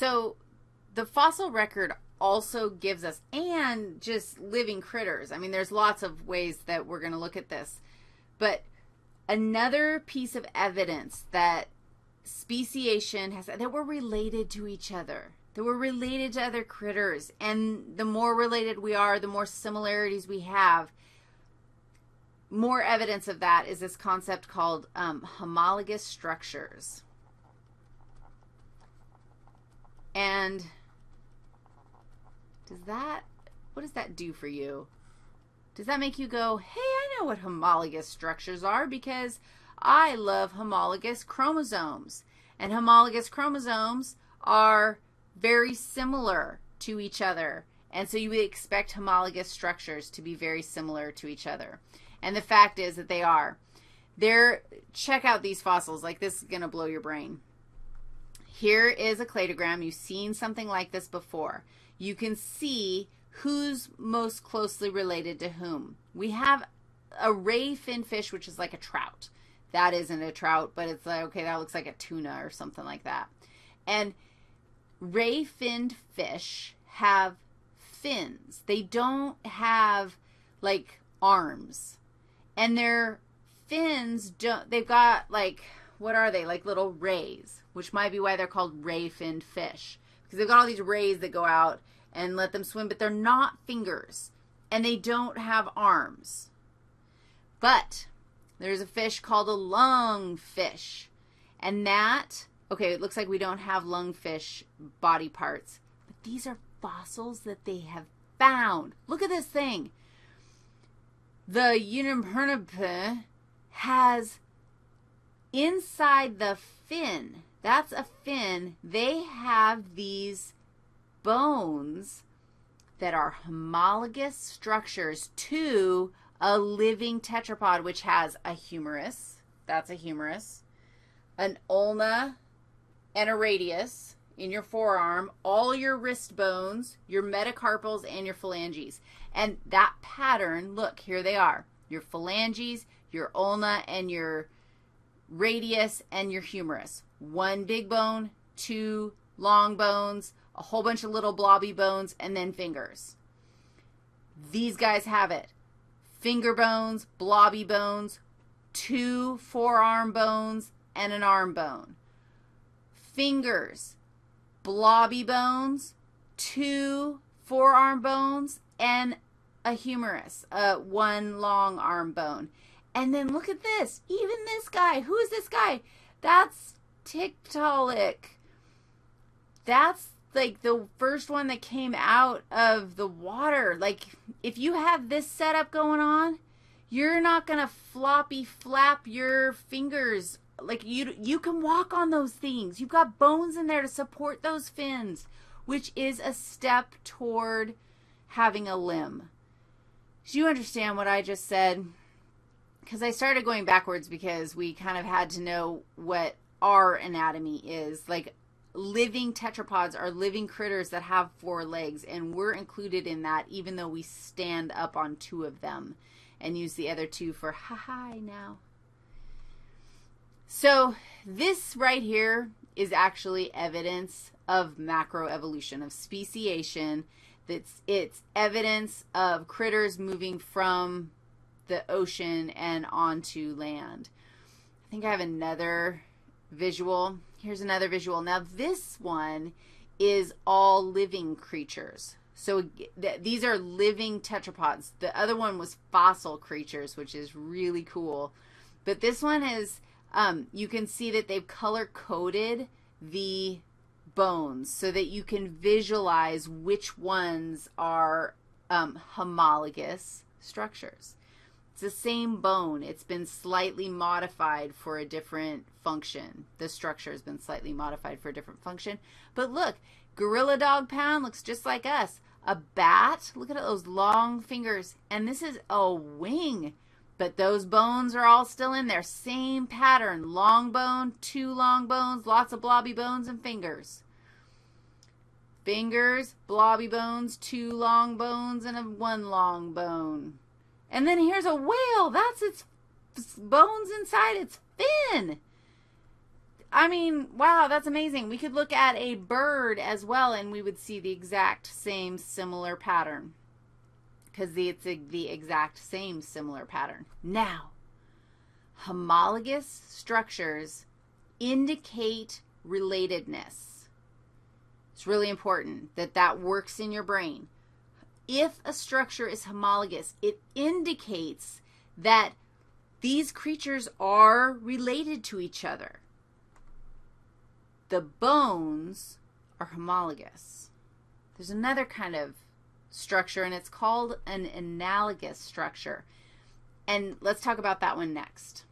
So the fossil record also gives us, and just living critters. I mean, there's lots of ways that we're going to look at this. But another piece of evidence that speciation has, that we're related to each other, that we're related to other critters. And the more related we are, the more similarities we have. More evidence of that is this concept called um, homologous structures. And does that, what does that do for you? Does that make you go, hey, I know what homologous structures are because I love homologous chromosomes. And homologous chromosomes are very similar to each other. And so you would expect homologous structures to be very similar to each other. And the fact is that they are. They're, check out these fossils. Like this is going to blow your brain. Here is a cladogram. You've seen something like this before you can see who's most closely related to whom. We have a ray fin fish, which is like a trout. That isn't a trout, but it's like, okay, that looks like a tuna or something like that. And ray finned fish have fins. They don't have like arms. And their fins don't, they've got like, what are they? Like little rays, which might be why they're called ray finned fish because they've got all these rays that go out and let them swim, but they're not fingers, and they don't have arms. But there's a fish called a lungfish, and that, okay, it looks like we don't have lungfish body parts, but these are fossils that they have found. Look at this thing. The Unimpernipe has inside the fin that's a fin. They have these bones that are homologous structures to a living tetrapod, which has a humerus. That's a humerus. An ulna and a radius in your forearm, all your wrist bones, your metacarpals, and your phalanges. And that pattern, look, here they are. Your phalanges, your ulna, and your radius, and your humerus one big bone, two long bones, a whole bunch of little blobby bones, and then fingers. These guys have it. Finger bones, blobby bones, two forearm bones, and an arm bone. Fingers, blobby bones, two forearm bones, and a humerus, uh, one long arm bone. And then look at this. Even this guy. Who is this guy? That's Tiktaalik. That's like the first one that came out of the water. Like if you have this setup going on, you're not going to floppy flap your fingers. Like you you can walk on those things. You've got bones in there to support those fins, which is a step toward having a limb. Do you understand what I just said? Because I started going backwards because we kind of had to know what our anatomy is. Like living tetrapods are living critters that have four legs, and we're included in that even though we stand up on two of them and use the other two for ha hi now. So this right here is actually evidence of macroevolution, of speciation. That's it's evidence of critters moving from the ocean and onto land. I think I have another visual. Here's another visual. Now this one is all living creatures. So th these are living tetrapods. The other one was fossil creatures, which is really cool. But this one is, um, you can see that they've color-coded the bones so that you can visualize which ones are um, homologous structures. It's the same bone. It's been slightly modified for a different function. The structure has been slightly modified for a different function. But look, gorilla dog pound looks just like us. A bat, look at those long fingers. And this is a wing. But those bones are all still in there. Same pattern. Long bone, two long bones, lots of blobby bones and fingers. Fingers, blobby bones, two long bones, and a one long bone. And then here's a whale. That's its bones inside its fin. I mean, wow, that's amazing. We could look at a bird as well and we would see the exact same similar pattern because it's the exact same similar pattern. Now, homologous structures indicate relatedness. It's really important that that works in your brain. If a structure is homologous, it indicates that these creatures are related to each other the bones are homologous. There's another kind of structure, and it's called an analogous structure. And let's talk about that one next.